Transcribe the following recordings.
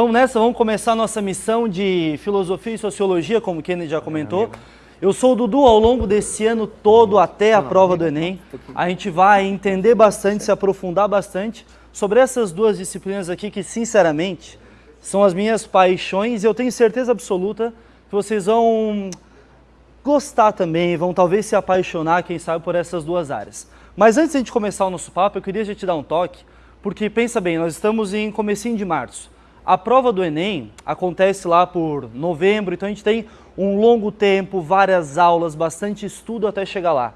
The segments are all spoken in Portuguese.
Vamos nessa, vamos começar a nossa missão de filosofia e sociologia, como o Kennedy já comentou. Eu sou o Dudu ao longo desse ano todo até a prova do Enem. A gente vai entender bastante, se aprofundar bastante sobre essas duas disciplinas aqui que, sinceramente, são as minhas paixões e eu tenho certeza absoluta que vocês vão gostar também, vão talvez se apaixonar, quem sabe, por essas duas áreas. Mas antes de a gente começar o nosso papo, eu queria já te dar um toque, porque pensa bem, nós estamos em comecinho de março. A prova do Enem acontece lá por novembro, então a gente tem um longo tempo, várias aulas, bastante estudo até chegar lá.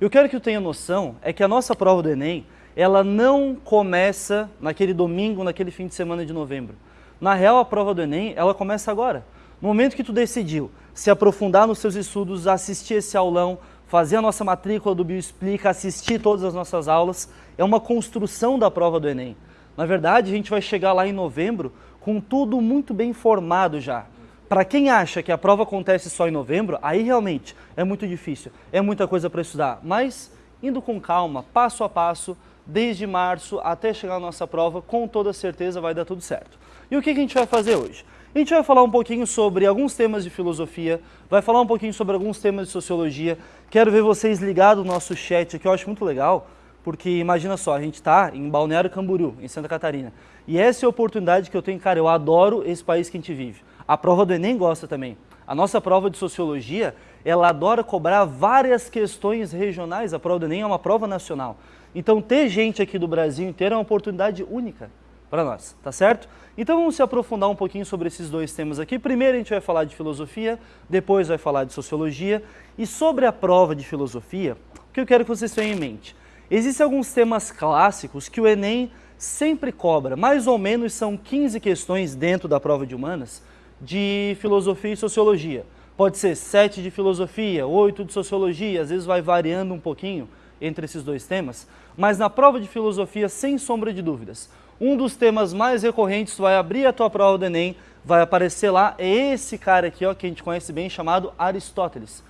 Eu quero que tu tenha noção é que a nossa prova do Enem, ela não começa naquele domingo, naquele fim de semana de novembro. Na real, a prova do Enem, ela começa agora. No momento que tu decidiu se aprofundar nos seus estudos, assistir esse aulão, fazer a nossa matrícula do Bioexplica, assistir todas as nossas aulas, é uma construção da prova do Enem. Na verdade, a gente vai chegar lá em novembro com tudo muito bem formado já. Para quem acha que a prova acontece só em novembro, aí realmente é muito difícil, é muita coisa para estudar. Mas indo com calma, passo a passo, desde março até chegar a nossa prova, com toda certeza vai dar tudo certo. E o que a gente vai fazer hoje? A gente vai falar um pouquinho sobre alguns temas de filosofia, vai falar um pouquinho sobre alguns temas de sociologia. Quero ver vocês ligados no nosso chat aqui, eu acho muito legal, porque imagina só, a gente está em Balneário Camboriú, em Santa Catarina. E essa é a oportunidade que eu tenho, cara, eu adoro esse país que a gente vive. A prova do Enem gosta também. A nossa prova de sociologia, ela adora cobrar várias questões regionais. A prova do Enem é uma prova nacional. Então ter gente aqui do Brasil inteiro é uma oportunidade única para nós, tá certo? Então vamos se aprofundar um pouquinho sobre esses dois temas aqui. Primeiro a gente vai falar de filosofia, depois vai falar de sociologia. E sobre a prova de filosofia, o que eu quero que vocês tenham em mente? Existem alguns temas clássicos que o Enem sempre cobra, mais ou menos são 15 questões dentro da prova de humanas de filosofia e sociologia. Pode ser 7 de filosofia, 8 de sociologia, às vezes vai variando um pouquinho entre esses dois temas, mas na prova de filosofia, sem sombra de dúvidas, um dos temas mais recorrentes, vai abrir a tua prova do Enem, vai aparecer lá, é esse cara aqui, ó, que a gente conhece bem, chamado Aristóteles.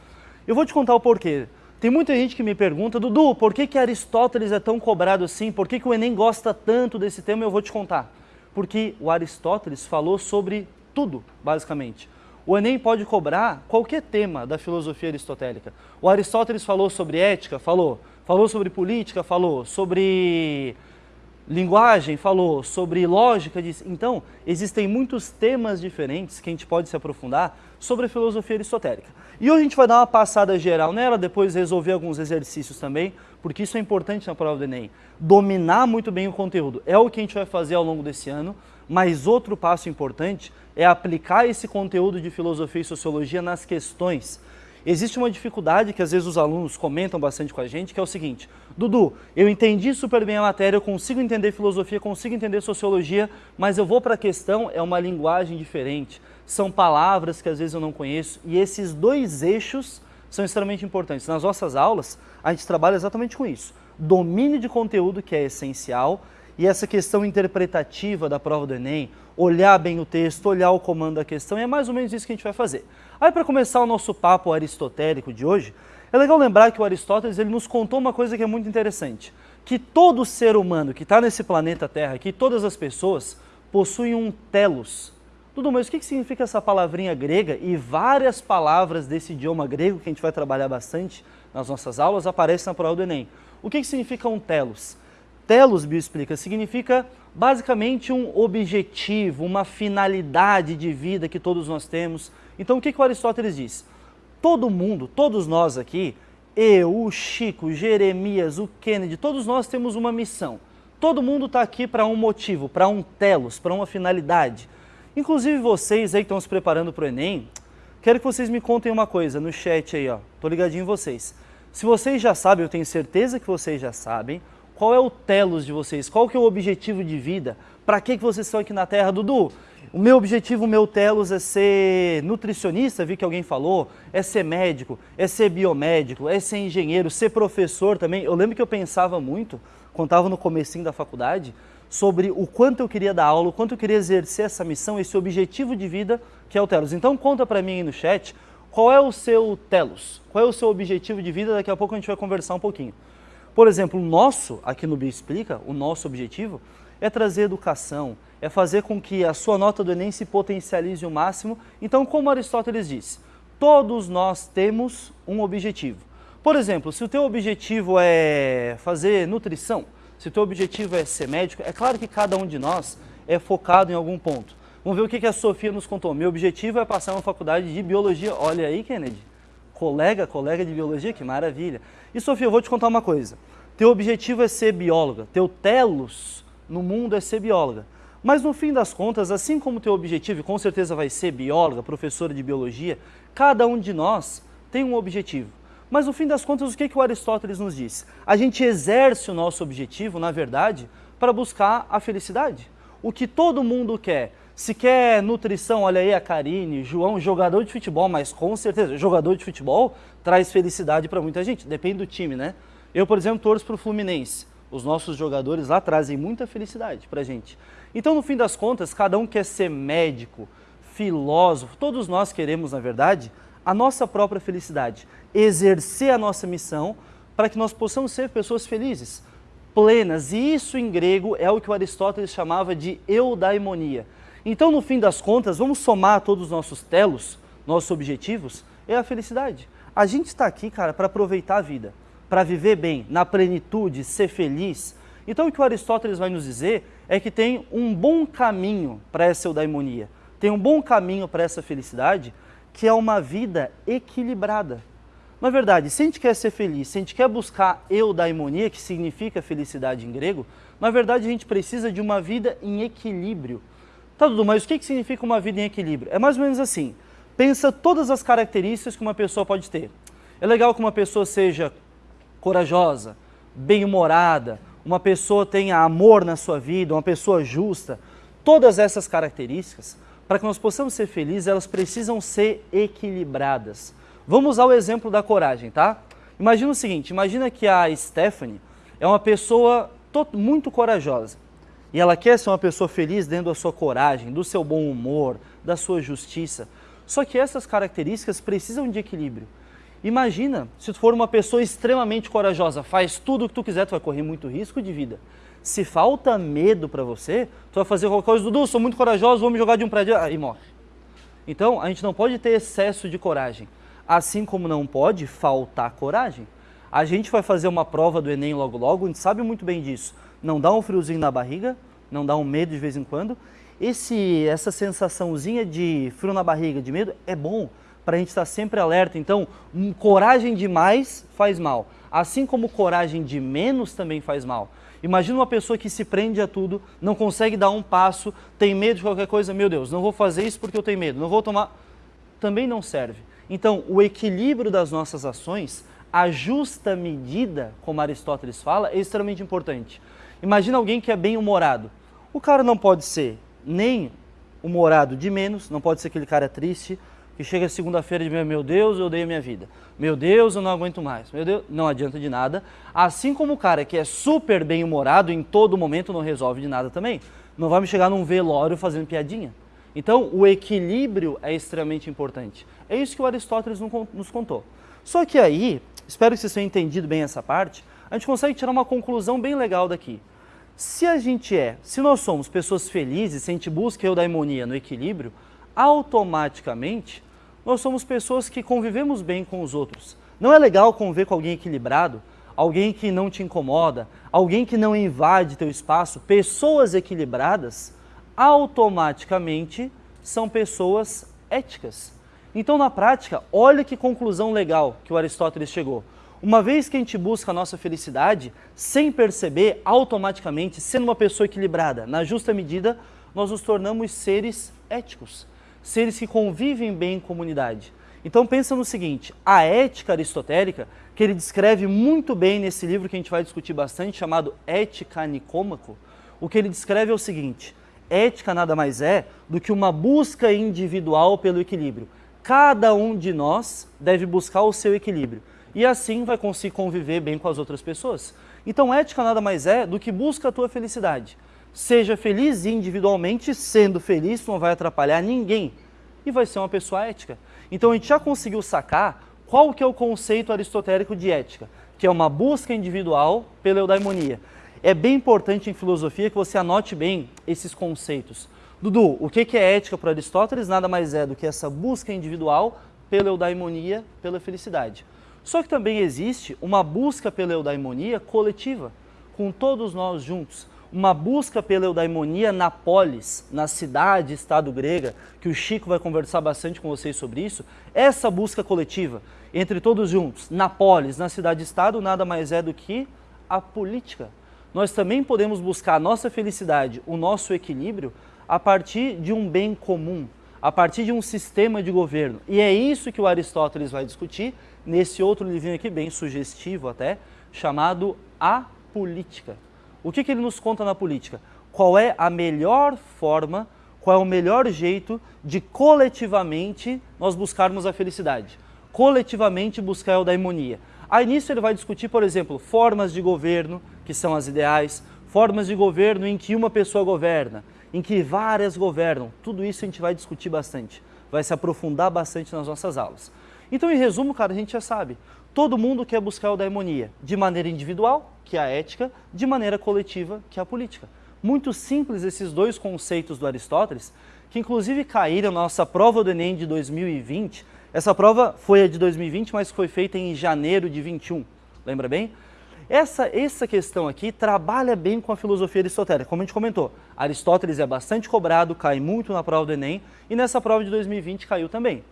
Eu vou te contar o porquê. Tem muita gente que me pergunta, Dudu, por que, que Aristóteles é tão cobrado assim? Por que, que o Enem gosta tanto desse tema? Eu vou te contar. Porque o Aristóteles falou sobre tudo, basicamente. O Enem pode cobrar qualquer tema da filosofia aristotélica. O Aristóteles falou sobre ética? Falou. Falou sobre política? Falou. Sobre linguagem? Falou. Sobre lógica? Disse. Então, existem muitos temas diferentes que a gente pode se aprofundar sobre a filosofia aristotélica. E hoje a gente vai dar uma passada geral nela, depois resolver alguns exercícios também, porque isso é importante na prova do Enem. Dominar muito bem o conteúdo é o que a gente vai fazer ao longo desse ano, mas outro passo importante é aplicar esse conteúdo de filosofia e sociologia nas questões. Existe uma dificuldade que às vezes os alunos comentam bastante com a gente, que é o seguinte, Dudu, eu entendi super bem a matéria, eu consigo entender filosofia, consigo entender sociologia, mas eu vou para a questão, é uma linguagem diferente são palavras que às vezes eu não conheço, e esses dois eixos são extremamente importantes. Nas nossas aulas, a gente trabalha exatamente com isso. Domínio de conteúdo, que é essencial, e essa questão interpretativa da prova do Enem, olhar bem o texto, olhar o comando da questão, e é mais ou menos isso que a gente vai fazer. Aí, para começar o nosso papo aristotélico de hoje, é legal lembrar que o Aristóteles ele nos contou uma coisa que é muito interessante, que todo ser humano que está nesse planeta Terra, que todas as pessoas, possuem um telos, tudo mas o que significa essa palavrinha grega? E várias palavras desse idioma grego, que a gente vai trabalhar bastante nas nossas aulas, aparecem na prova do Enem. O que significa um telos? Telos, Bio explica, significa basicamente um objetivo, uma finalidade de vida que todos nós temos. Então o que, que o Aristóteles diz? Todo mundo, todos nós aqui, eu, o Chico, Jeremias, o Kennedy, todos nós temos uma missão. Todo mundo está aqui para um motivo, para um telos, para uma finalidade. Inclusive vocês aí que estão se preparando para o Enem, quero que vocês me contem uma coisa no chat aí, ó. Tô ligadinho em vocês. Se vocês já sabem, eu tenho certeza que vocês já sabem, qual é o telos de vocês? Qual que é o objetivo de vida? Para que, que vocês estão aqui na Terra, Dudu? O meu objetivo, o meu telos é ser nutricionista, vi que alguém falou, é ser médico, é ser biomédico, é ser engenheiro, ser professor também. Eu lembro que eu pensava muito, estava no comecinho da faculdade, sobre o quanto eu queria dar aula, o quanto eu queria exercer essa missão, esse objetivo de vida que é o Telos. Então conta para mim aí no chat qual é o seu Telos, qual é o seu objetivo de vida, daqui a pouco a gente vai conversar um pouquinho. Por exemplo, o nosso, aqui no Bio Explica, o nosso objetivo é trazer educação, é fazer com que a sua nota do Enem se potencialize o máximo. Então, como Aristóteles disse, todos nós temos um objetivo. Por exemplo, se o teu objetivo é fazer nutrição, se o teu objetivo é ser médico, é claro que cada um de nós é focado em algum ponto. Vamos ver o que a Sofia nos contou. Meu objetivo é passar uma faculdade de biologia. Olha aí, Kennedy. Colega, colega de biologia, que maravilha. E Sofia, eu vou te contar uma coisa. Teu objetivo é ser bióloga. Teu telos no mundo é ser bióloga. Mas no fim das contas, assim como teu objetivo, com certeza vai ser bióloga, professora de biologia, cada um de nós tem um objetivo. Mas no fim das contas, o que, que o Aristóteles nos diz? A gente exerce o nosso objetivo, na verdade, para buscar a felicidade. O que todo mundo quer. Se quer nutrição, olha aí a Karine, João, jogador de futebol, mas com certeza, jogador de futebol traz felicidade para muita gente, depende do time, né? Eu, por exemplo, torço para o Fluminense. Os nossos jogadores lá trazem muita felicidade para gente. Então, no fim das contas, cada um quer ser médico, filósofo, todos nós queremos, na verdade, a nossa própria felicidade, exercer a nossa missão para que nós possamos ser pessoas felizes, plenas. E isso em grego é o que Aristóteles chamava de eudaimonia. Então, no fim das contas, vamos somar todos os nossos telos, nossos objetivos, é a felicidade. A gente está aqui, cara, para aproveitar a vida, para viver bem, na plenitude, ser feliz. Então, o que o Aristóteles vai nos dizer é que tem um bom caminho para essa eudaimonia, tem um bom caminho para essa felicidade, que é uma vida equilibrada. Na verdade, se a gente quer ser feliz, se a gente quer buscar eudaimonia, que significa felicidade em grego, na verdade a gente precisa de uma vida em equilíbrio. Tá, Dudu, mas o que significa uma vida em equilíbrio? É mais ou menos assim, pensa todas as características que uma pessoa pode ter. É legal que uma pessoa seja corajosa, bem-humorada, uma pessoa tenha amor na sua vida, uma pessoa justa. Todas essas características para que nós possamos ser felizes, elas precisam ser equilibradas. Vamos usar o exemplo da coragem, tá? Imagina o seguinte, imagina que a Stephanie é uma pessoa muito corajosa e ela quer ser uma pessoa feliz dentro da sua coragem, do seu bom humor, da sua justiça. Só que essas características precisam de equilíbrio. Imagina se tu for uma pessoa extremamente corajosa, faz tudo o que tu quiser, tu vai correr muito risco de vida. Se falta medo para você, tu vai fazer qualquer coisa, Dudu, sou muito corajoso, vou me jogar de um prédio e morre. Então, a gente não pode ter excesso de coragem, assim como não pode faltar coragem. A gente vai fazer uma prova do Enem logo logo, a gente sabe muito bem disso. Não dá um friozinho na barriga, não dá um medo de vez em quando. Esse, essa sensaçãozinha de frio na barriga, de medo, é bom para a gente estar sempre alerta. Então, um, coragem demais faz mal, assim como coragem de menos também faz mal. Imagina uma pessoa que se prende a tudo, não consegue dar um passo, tem medo de qualquer coisa, meu Deus, não vou fazer isso porque eu tenho medo, não vou tomar. Também não serve. Então, o equilíbrio das nossas ações, a justa medida, como Aristóteles fala, é extremamente importante. Imagina alguém que é bem-humorado. O cara não pode ser nem humorado de menos, não pode ser aquele cara triste, que chega segunda-feira e diz, meu Deus, eu odeio a minha vida. Meu Deus, eu não aguento mais. Meu Deus, não adianta de nada. Assim como o cara que é super bem-humorado em todo momento não resolve de nada também. Não vai me chegar num velório fazendo piadinha. Então, o equilíbrio é extremamente importante. É isso que o Aristóteles nos contou. Só que aí, espero que vocês tenham entendido bem essa parte, a gente consegue tirar uma conclusão bem legal daqui. Se a gente é, se nós somos pessoas felizes, se a gente busca eudaimonia no equilíbrio, automaticamente nós somos pessoas que convivemos bem com os outros. Não é legal conviver com alguém equilibrado, alguém que não te incomoda, alguém que não invade teu espaço. Pessoas equilibradas automaticamente são pessoas éticas. Então, na prática, olha que conclusão legal que o Aristóteles chegou. Uma vez que a gente busca a nossa felicidade, sem perceber, automaticamente, sendo uma pessoa equilibrada, na justa medida, nós nos tornamos seres éticos seres que convivem bem em comunidade. Então pensa no seguinte, a ética aristotélica, que ele descreve muito bem nesse livro que a gente vai discutir bastante, chamado Ética Nicômaco, o que ele descreve é o seguinte, ética nada mais é do que uma busca individual pelo equilíbrio. Cada um de nós deve buscar o seu equilíbrio e assim vai conseguir conviver bem com as outras pessoas. Então ética nada mais é do que busca a tua felicidade. Seja feliz individualmente, sendo feliz, não vai atrapalhar ninguém e vai ser uma pessoa ética. Então a gente já conseguiu sacar qual que é o conceito aristotélico de ética, que é uma busca individual pela eudaimonia. é bem importante em filosofia que você anote bem esses conceitos. Dudu, o que é ética para Aristóteles? Nada mais é do que essa busca individual pela eudaimonia, pela felicidade. Só que também existe uma busca pela eudaimonia coletiva, com todos nós juntos. Uma busca pela eudaimonia na polis, na cidade, estado grega, que o Chico vai conversar bastante com vocês sobre isso. Essa busca coletiva, entre todos juntos, na polis, na cidade-estado, nada mais é do que a política. Nós também podemos buscar a nossa felicidade, o nosso equilíbrio, a partir de um bem comum, a partir de um sistema de governo. E é isso que o Aristóteles vai discutir nesse outro livrinho aqui, bem sugestivo até, chamado A Política. O que, que ele nos conta na política? Qual é a melhor forma, qual é o melhor jeito de coletivamente nós buscarmos a felicidade? Coletivamente buscar a eudaimonia. Aí nisso ele vai discutir, por exemplo, formas de governo, que são as ideais, formas de governo em que uma pessoa governa, em que várias governam. Tudo isso a gente vai discutir bastante, vai se aprofundar bastante nas nossas aulas. Então, em resumo, cara, a gente já sabe, todo mundo quer buscar o daimonia, de maneira individual, que é a ética, de maneira coletiva, que é a política. Muito simples esses dois conceitos do Aristóteles, que inclusive caíram na nossa prova do Enem de 2020. Essa prova foi a de 2020, mas foi feita em janeiro de 21, lembra bem? Essa, essa questão aqui trabalha bem com a filosofia aristotélica. Como a gente comentou, Aristóteles é bastante cobrado, cai muito na prova do Enem, e nessa prova de 2020 caiu também.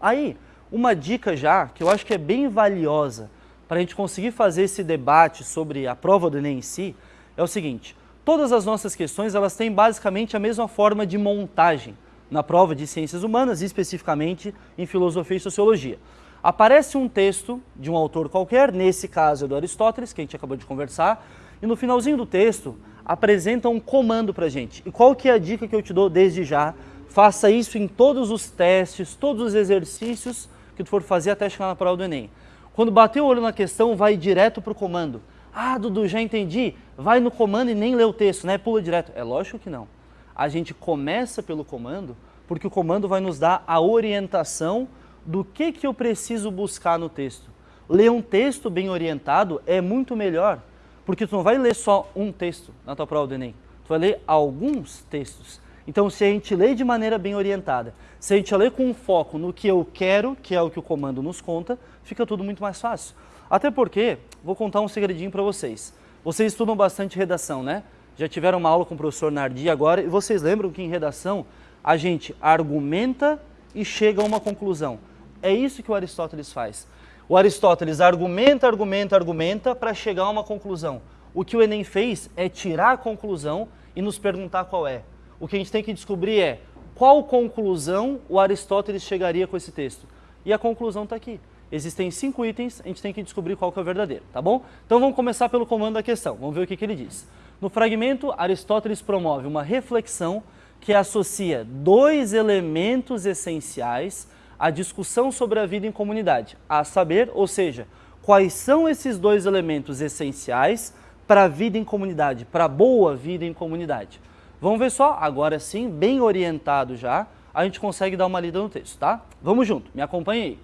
Aí, uma dica já, que eu acho que é bem valiosa para a gente conseguir fazer esse debate sobre a prova do Enem em si, é o seguinte, todas as nossas questões elas têm basicamente a mesma forma de montagem na prova de ciências humanas, especificamente em filosofia e sociologia. Aparece um texto de um autor qualquer, nesse caso é do Aristóteles, que a gente acabou de conversar, e no finalzinho do texto apresenta um comando para gente. E qual que é a dica que eu te dou desde já? Faça isso em todos os testes, todos os exercícios que tu for fazer até chegar na prova do Enem. Quando bater o olho na questão, vai direto para o comando. Ah, Dudu, já entendi. Vai no comando e nem lê o texto, né? Pula direto. É lógico que não. A gente começa pelo comando, porque o comando vai nos dar a orientação do que, que eu preciso buscar no texto. Ler um texto bem orientado é muito melhor, porque tu não vai ler só um texto na tua prova do Enem, tu vai ler alguns textos. Então, se a gente lê de maneira bem orientada, se a gente lê com um foco no que eu quero, que é o que o comando nos conta, fica tudo muito mais fácil. Até porque, vou contar um segredinho para vocês. Vocês estudam bastante redação, né? Já tiveram uma aula com o professor Nardi agora, e vocês lembram que em redação a gente argumenta e chega a uma conclusão. É isso que o Aristóteles faz. O Aristóteles argumenta, argumenta, argumenta para chegar a uma conclusão. O que o Enem fez é tirar a conclusão e nos perguntar qual é. O que a gente tem que descobrir é qual conclusão o Aristóteles chegaria com esse texto. E a conclusão está aqui. Existem cinco itens, a gente tem que descobrir qual que é o verdadeiro, tá bom? Então vamos começar pelo comando da questão, vamos ver o que, que ele diz. No fragmento, Aristóteles promove uma reflexão que associa dois elementos essenciais a discussão sobre a vida em comunidade, a saber, ou seja, quais são esses dois elementos essenciais para a vida em comunidade, para a boa vida em comunidade. Vamos ver só, agora sim, bem orientado já, a gente consegue dar uma lida no texto, tá? Vamos junto, me acompanhe aí.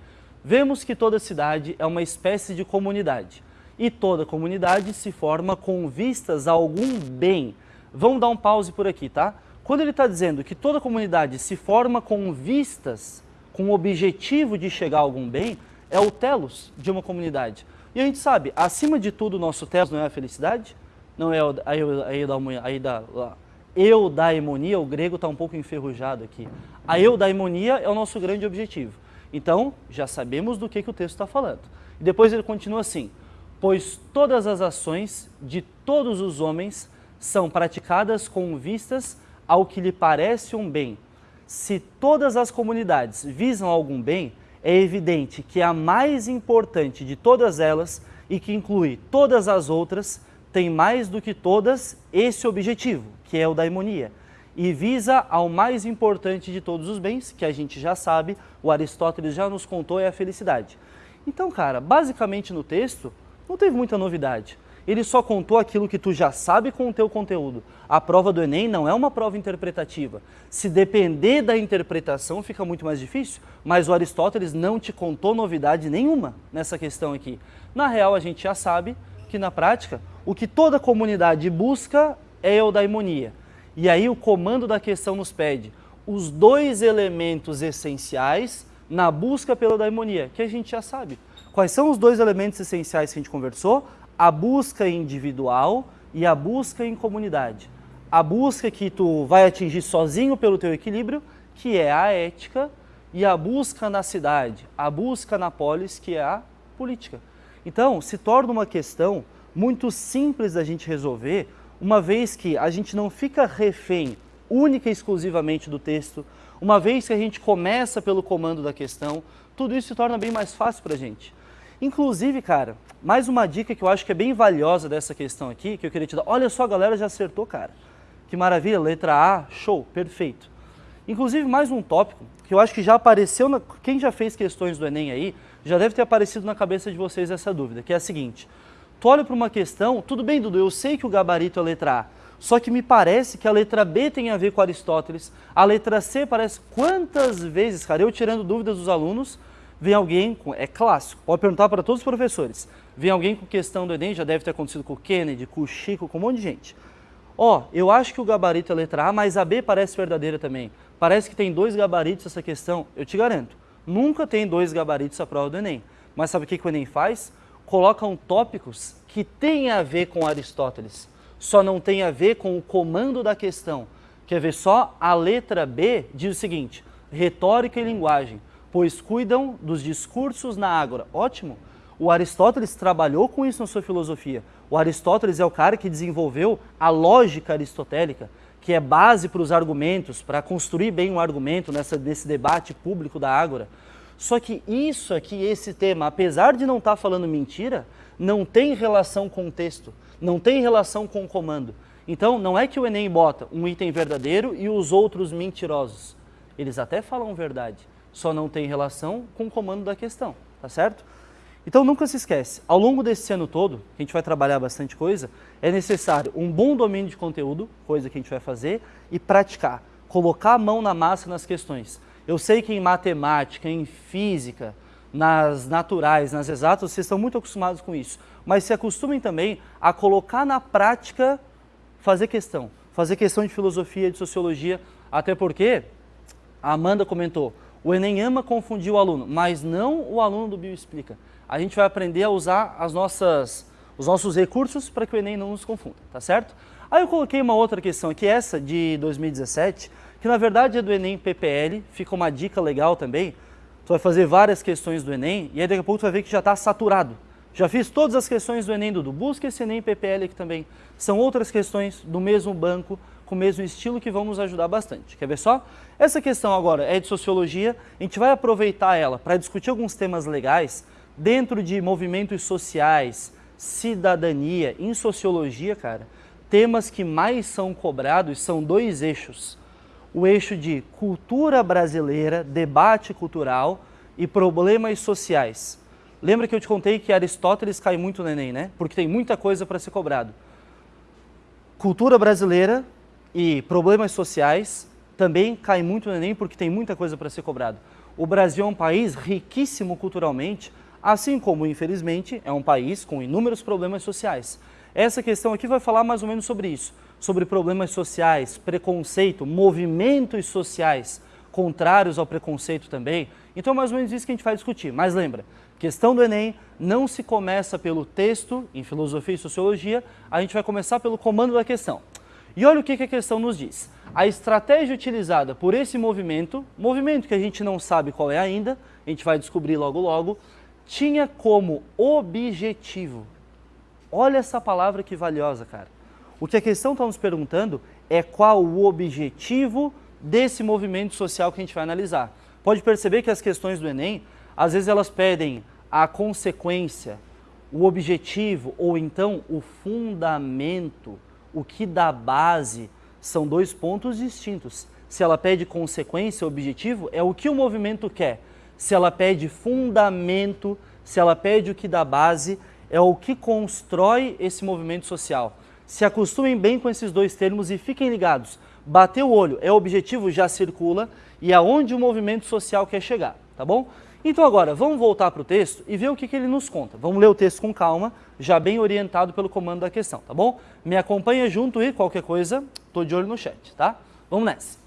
Vemos que toda cidade é uma espécie de comunidade e toda comunidade se forma com vistas a algum bem. Vamos dar um pause por aqui, tá? Quando ele está dizendo que toda comunidade se forma com vistas com o objetivo de chegar a algum bem, é o telos de uma comunidade. E a gente sabe, acima de tudo, o nosso telos não é a felicidade, não é a eudaimonia, o grego está um pouco enferrujado aqui. A eudaimonia é o nosso grande objetivo. Então, já sabemos do que, que o texto está falando. E depois ele continua assim, pois todas as ações de todos os homens são praticadas com vistas ao que lhe parece um bem, se todas as comunidades visam algum bem, é evidente que a mais importante de todas elas e que inclui todas as outras tem mais do que todas esse objetivo, que é o da harmonia, e visa ao mais importante de todos os bens, que a gente já sabe, o Aristóteles já nos contou, é a felicidade. Então, cara, basicamente no texto não teve muita novidade ele só contou aquilo que tu já sabe com o teu conteúdo. A prova do Enem não é uma prova interpretativa. Se depender da interpretação, fica muito mais difícil, mas o Aristóteles não te contou novidade nenhuma nessa questão aqui. Na real, a gente já sabe que na prática, o que toda comunidade busca é eudaimonia. E aí o comando da questão nos pede os dois elementos essenciais na busca pela daimonia, que a gente já sabe. Quais são os dois elementos essenciais que a gente conversou? A busca individual e a busca em comunidade. A busca que tu vai atingir sozinho pelo teu equilíbrio, que é a ética, e a busca na cidade, a busca na polis, que é a política. Então, se torna uma questão muito simples da gente resolver, uma vez que a gente não fica refém única e exclusivamente do texto, uma vez que a gente começa pelo comando da questão, tudo isso se torna bem mais fácil para a gente. Inclusive, cara, mais uma dica que eu acho que é bem valiosa dessa questão aqui, que eu queria te dar. Olha só, a galera já acertou, cara. Que maravilha, letra A, show, perfeito. Inclusive, mais um tópico que eu acho que já apareceu, na... quem já fez questões do Enem aí, já deve ter aparecido na cabeça de vocês essa dúvida, que é a seguinte. Tu olha para uma questão, tudo bem, Dudu, eu sei que o gabarito é a letra A, só que me parece que a letra B tem a ver com Aristóteles, a letra C parece quantas vezes, cara, eu tirando dúvidas dos alunos, vem alguém, com, é clássico, pode perguntar para todos os professores, vem alguém com questão do Enem, já deve ter acontecido com o Kennedy, com o Chico, com um monte de gente. Ó, eu acho que o gabarito é letra A, mas a B parece verdadeira também. Parece que tem dois gabaritos essa questão, eu te garanto. Nunca tem dois gabaritos a prova do Enem. Mas sabe o que, que o Enem faz? Colocam tópicos que têm a ver com Aristóteles só não tem a ver com o comando da questão. Quer ver só? A letra B diz o seguinte, retórica e linguagem, pois cuidam dos discursos na ágora. Ótimo! O Aristóteles trabalhou com isso na sua filosofia. O Aristóteles é o cara que desenvolveu a lógica aristotélica, que é base para os argumentos, para construir bem um argumento nessa, nesse debate público da ágora. Só que isso aqui, esse tema, apesar de não estar tá falando mentira, não tem relação com o texto não tem relação com o comando. Então, não é que o Enem bota um item verdadeiro e os outros mentirosos. Eles até falam verdade, só não tem relação com o comando da questão, tá certo? Então, nunca se esquece, ao longo desse ano todo, que a gente vai trabalhar bastante coisa, é necessário um bom domínio de conteúdo, coisa que a gente vai fazer, e praticar, colocar a mão na massa nas questões. Eu sei que em matemática, em física, nas naturais, nas exatas, vocês estão muito acostumados com isso mas se acostumem também a colocar na prática, fazer questão, fazer questão de filosofia, de sociologia, até porque, a Amanda comentou, o Enem ama confundir o aluno, mas não o aluno do Bio Explica. A gente vai aprender a usar as nossas, os nossos recursos para que o Enem não nos confunda, tá certo? Aí eu coloquei uma outra questão aqui, essa de 2017, que na verdade é do Enem PPL, fica uma dica legal também. Tu vai fazer várias questões do Enem e aí daqui a pouco tu vai ver que já está saturado. Já fiz todas as questões do Enem, Dudu. Busca esse Enem PPL aqui também. São outras questões do mesmo banco, com o mesmo estilo, que vão nos ajudar bastante. Quer ver só? Essa questão agora é de sociologia. A gente vai aproveitar ela para discutir alguns temas legais dentro de movimentos sociais, cidadania, em sociologia, cara. Temas que mais são cobrados são dois eixos. O eixo de cultura brasileira, debate cultural e problemas sociais. Lembra que eu te contei que Aristóteles cai muito no Enem, né? Porque tem muita coisa para ser cobrado. Cultura brasileira e problemas sociais também cai muito no Enem porque tem muita coisa para ser cobrado. O Brasil é um país riquíssimo culturalmente, assim como, infelizmente, é um país com inúmeros problemas sociais. Essa questão aqui vai falar mais ou menos sobre isso, sobre problemas sociais, preconceito, movimentos sociais contrários ao preconceito também. Então, mais ou menos isso que a gente vai discutir. Mas lembra, Questão do Enem não se começa pelo texto, em filosofia e sociologia, a gente vai começar pelo comando da questão. E olha o que a questão nos diz. A estratégia utilizada por esse movimento, movimento que a gente não sabe qual é ainda, a gente vai descobrir logo logo, tinha como objetivo. Olha essa palavra que valiosa, cara. O que a questão está nos perguntando é qual o objetivo desse movimento social que a gente vai analisar. Pode perceber que as questões do Enem às vezes elas pedem a consequência, o objetivo ou então o fundamento, o que dá base, são dois pontos distintos. Se ela pede consequência, objetivo, é o que o movimento quer. Se ela pede fundamento, se ela pede o que dá base, é o que constrói esse movimento social. Se acostumem bem com esses dois termos e fiquem ligados. Bater o olho é o objetivo, já circula, e aonde o movimento social quer chegar, tá bom? Então agora, vamos voltar para o texto e ver o que, que ele nos conta. Vamos ler o texto com calma, já bem orientado pelo comando da questão, tá bom? Me acompanha junto e qualquer coisa, tô de olho no chat, tá? Vamos nessa.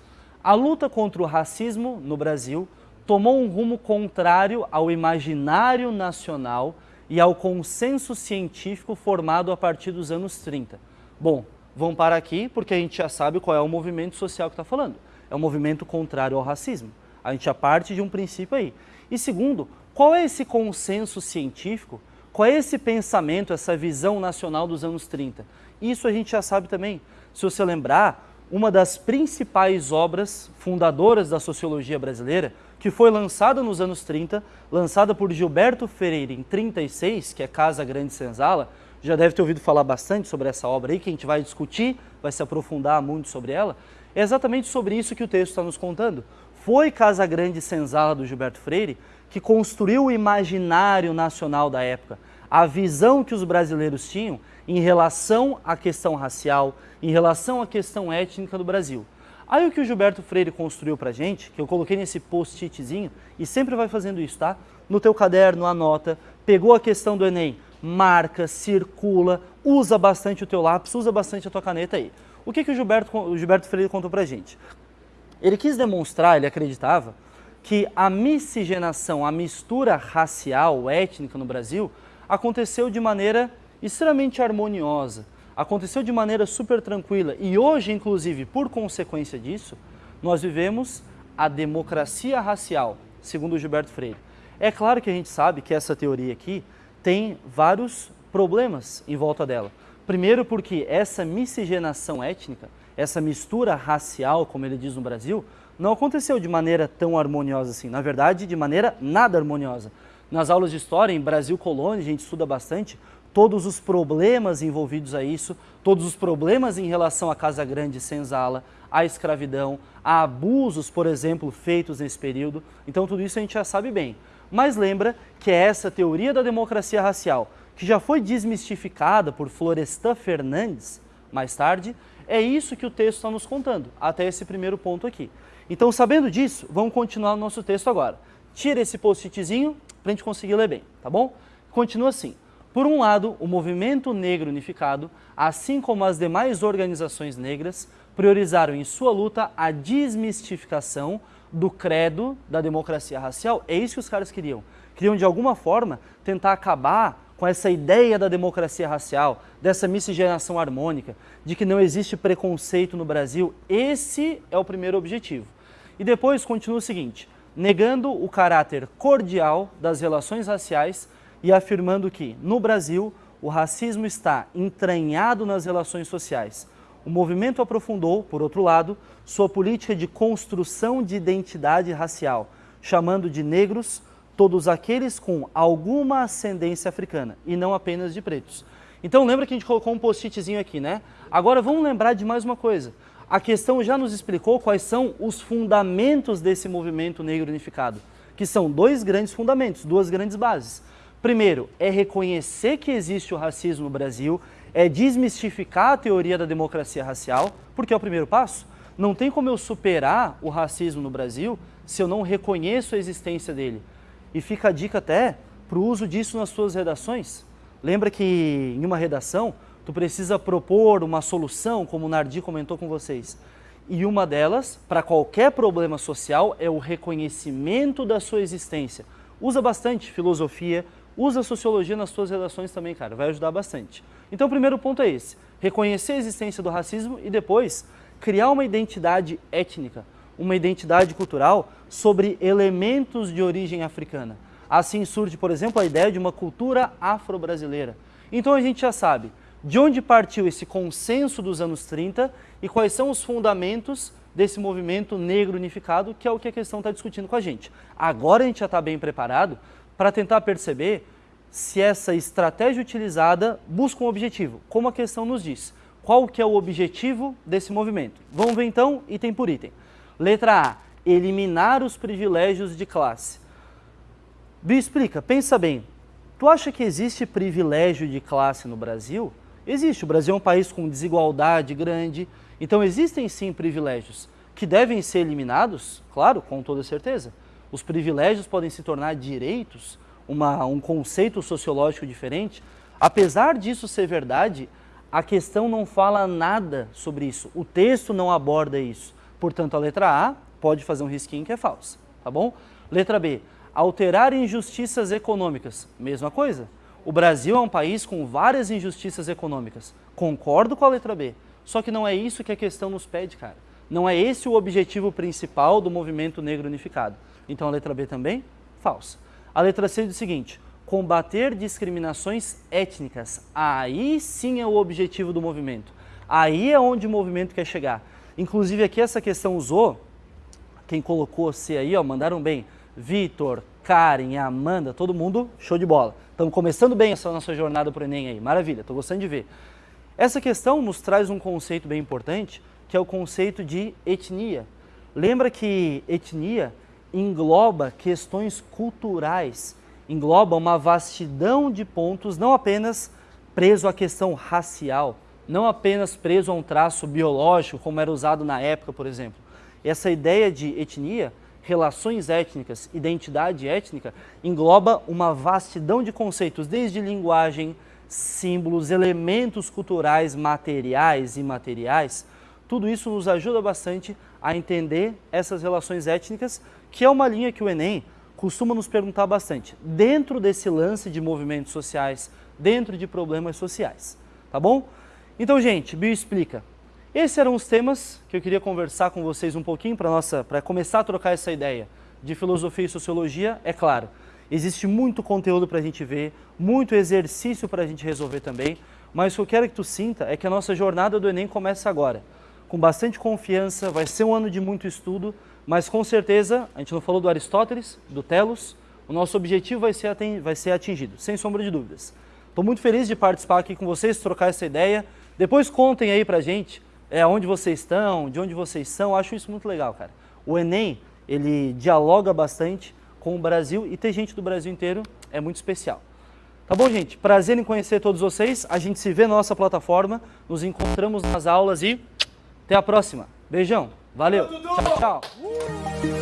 A luta contra o racismo no Brasil tomou um rumo contrário ao imaginário nacional e ao consenso científico formado a partir dos anos 30. Bom, vamos parar aqui porque a gente já sabe qual é o movimento social que está falando. É um movimento contrário ao racismo. A gente já parte de um princípio aí. E segundo, qual é esse consenso científico? Qual é esse pensamento, essa visão nacional dos anos 30? Isso a gente já sabe também. Se você lembrar, uma das principais obras fundadoras da sociologia brasileira, que foi lançada nos anos 30, lançada por Gilberto Freire em 36, que é Casa Grande Senzala, já deve ter ouvido falar bastante sobre essa obra aí, que a gente vai discutir, vai se aprofundar muito sobre ela, é exatamente sobre isso que o texto está nos contando. Foi Casa Grande Senzala do Gilberto Freire que construiu o imaginário nacional da época, a visão que os brasileiros tinham em relação à questão racial, em relação à questão étnica do Brasil. Aí o que o Gilberto Freire construiu pra gente, que eu coloquei nesse post-itzinho, e sempre vai fazendo isso, tá? No teu caderno, anota, pegou a questão do Enem, marca, circula, usa bastante o teu lápis, usa bastante a tua caneta aí. O que, que o, Gilberto, o Gilberto Freire contou pra gente? Ele quis demonstrar, ele acreditava, que a miscigenação, a mistura racial, étnica no Brasil, aconteceu de maneira extremamente harmoniosa, aconteceu de maneira super tranquila e hoje, inclusive, por consequência disso, nós vivemos a democracia racial, segundo Gilberto Freire. É claro que a gente sabe que essa teoria aqui tem vários problemas em volta dela. Primeiro porque essa miscigenação étnica essa mistura racial, como ele diz no Brasil, não aconteceu de maneira tão harmoniosa assim. Na verdade, de maneira nada harmoniosa. Nas aulas de história, em Brasil Colônia, a gente estuda bastante todos os problemas envolvidos a isso, todos os problemas em relação à Casa Grande Senzala, à escravidão, a abusos, por exemplo, feitos nesse período. Então tudo isso a gente já sabe bem. Mas lembra que é essa teoria da democracia racial, que já foi desmistificada por Florestan Fernandes, mais tarde, é isso que o texto está nos contando, até esse primeiro ponto aqui. Então, sabendo disso, vamos continuar o nosso texto agora. Tira esse post-itzinho para a gente conseguir ler bem, tá bom? Continua assim. Por um lado, o movimento negro unificado, assim como as demais organizações negras, priorizaram em sua luta a desmistificação do credo da democracia racial. É isso que os caras queriam. Queriam, de alguma forma, tentar acabar com essa ideia da democracia racial, dessa miscigenação harmônica, de que não existe preconceito no Brasil, esse é o primeiro objetivo. E depois continua o seguinte, negando o caráter cordial das relações raciais e afirmando que, no Brasil, o racismo está entranhado nas relações sociais. O movimento aprofundou, por outro lado, sua política de construção de identidade racial, chamando de negros todos aqueles com alguma ascendência africana e não apenas de pretos. Então lembra que a gente colocou um post-itzinho aqui, né? Agora vamos lembrar de mais uma coisa. A questão já nos explicou quais são os fundamentos desse movimento negro unificado, que são dois grandes fundamentos, duas grandes bases. Primeiro, é reconhecer que existe o racismo no Brasil, é desmistificar a teoria da democracia racial, porque é o primeiro passo. Não tem como eu superar o racismo no Brasil se eu não reconheço a existência dele. E fica a dica até para o uso disso nas suas redações. Lembra que em uma redação, tu precisa propor uma solução, como o Nardi comentou com vocês. E uma delas, para qualquer problema social, é o reconhecimento da sua existência. Usa bastante filosofia, usa sociologia nas suas redações também, cara, vai ajudar bastante. Então o primeiro ponto é esse, reconhecer a existência do racismo e depois criar uma identidade étnica, uma identidade cultural sobre elementos de origem africana. Assim surge, por exemplo, a ideia de uma cultura afro-brasileira. Então a gente já sabe de onde partiu esse consenso dos anos 30 e quais são os fundamentos desse movimento negro unificado, que é o que a questão está discutindo com a gente. Agora a gente já está bem preparado para tentar perceber se essa estratégia utilizada busca um objetivo, como a questão nos diz. Qual que é o objetivo desse movimento? Vamos ver então, item por item. Letra A, eliminar os privilégios de classe. Bi, explica, pensa bem, tu acha que existe privilégio de classe no Brasil? Existe, o Brasil é um país com desigualdade grande, então existem sim privilégios que devem ser eliminados, claro, com toda certeza. os privilégios podem se tornar direitos, uma, um conceito sociológico diferente, apesar disso ser verdade, a questão não fala nada sobre isso, o texto não aborda isso. Portanto, a letra A pode fazer um risquinho que é falsa, tá bom? Letra B, alterar injustiças econômicas, mesma coisa. O Brasil é um país com várias injustiças econômicas, concordo com a letra B, só que não é isso que a questão nos pede, cara. Não é esse o objetivo principal do movimento negro unificado. Então a letra B também, falsa. A letra C diz o seguinte, combater discriminações étnicas. Aí sim é o objetivo do movimento. Aí é onde o movimento quer chegar. Inclusive aqui essa questão usou, quem colocou C aí, ó, mandaram bem, Vitor, Karen, Amanda, todo mundo, show de bola. Estamos começando bem essa nossa jornada para o Enem aí, maravilha, estou gostando de ver. Essa questão nos traz um conceito bem importante, que é o conceito de etnia. Lembra que etnia engloba questões culturais, engloba uma vastidão de pontos, não apenas preso à questão racial, não apenas preso a um traço biológico, como era usado na época, por exemplo. Essa ideia de etnia, relações étnicas, identidade étnica, engloba uma vastidão de conceitos, desde linguagem, símbolos, elementos culturais materiais e imateriais. Tudo isso nos ajuda bastante a entender essas relações étnicas, que é uma linha que o Enem costuma nos perguntar bastante, dentro desse lance de movimentos sociais, dentro de problemas sociais, tá bom? Então, gente, Bio Explica. Esses eram os temas que eu queria conversar com vocês um pouquinho para começar a trocar essa ideia de filosofia e sociologia, é claro. Existe muito conteúdo para a gente ver, muito exercício para a gente resolver também, mas o que eu quero que tu sinta é que a nossa jornada do Enem começa agora. Com bastante confiança, vai ser um ano de muito estudo, mas com certeza, a gente não falou do Aristóteles, do Telos, o nosso objetivo vai ser, vai ser atingido, sem sombra de dúvidas. Estou muito feliz de participar aqui com vocês, trocar essa ideia. Depois contem aí pra gente é, onde vocês estão, de onde vocês são, acho isso muito legal, cara. O Enem, ele dialoga bastante com o Brasil e ter gente do Brasil inteiro é muito especial. Tá bom, gente? Prazer em conhecer todos vocês. A gente se vê na nossa plataforma, nos encontramos nas aulas e até a próxima. Beijão! Valeu. Tchau, tchau.